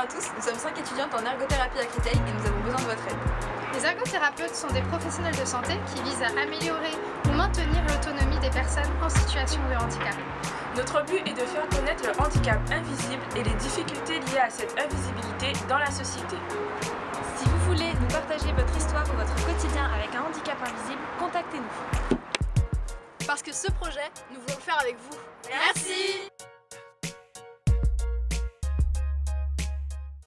à tous, nous sommes 5 étudiantes en ergothérapie à Créteil et nous avons besoin de votre aide. Les ergothérapeutes sont des professionnels de santé qui visent à améliorer ou maintenir l'autonomie des personnes en situation de handicap. Notre but est de faire connaître le handicap invisible et les difficultés liées à cette invisibilité dans la société. Si vous voulez nous partager votre histoire ou votre quotidien avec un handicap invisible, contactez-nous. Parce que ce projet, nous voulons le faire avec vous. Merci